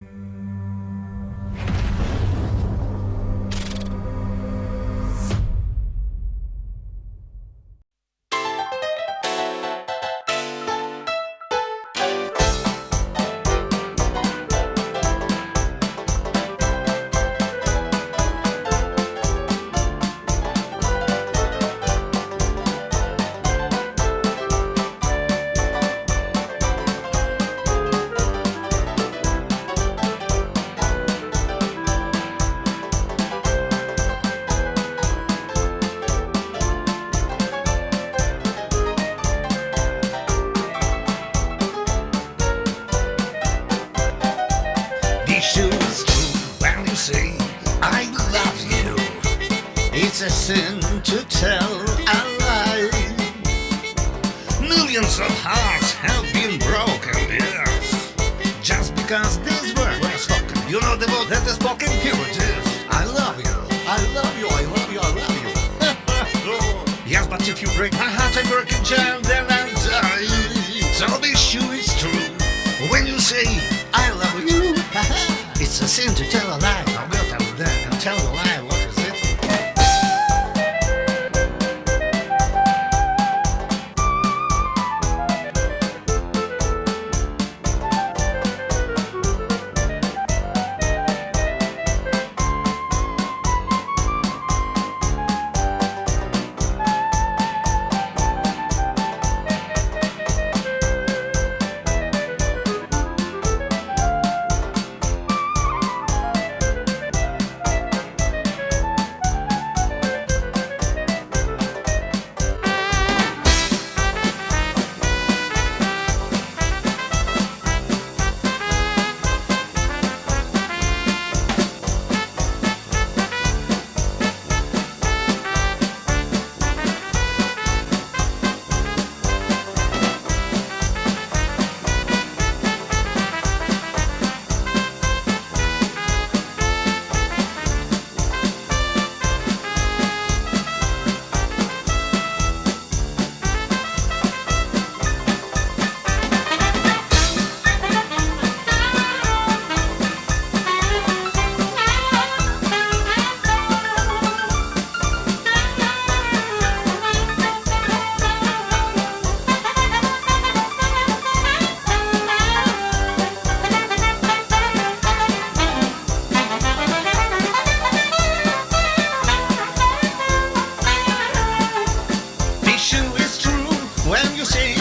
Be It's a sin to tell a lie. Millions of hearts have been broken, yes. Just because these words were spoken. You know the word that is spoken? Here it is. I love you. I love you. I love you. I love you. yes, but if you break my heart, I break a jam, then I'll die. So be sure it's true when you say I love you. it's a sin to tell a lie. I will tell them and tell a lie. see.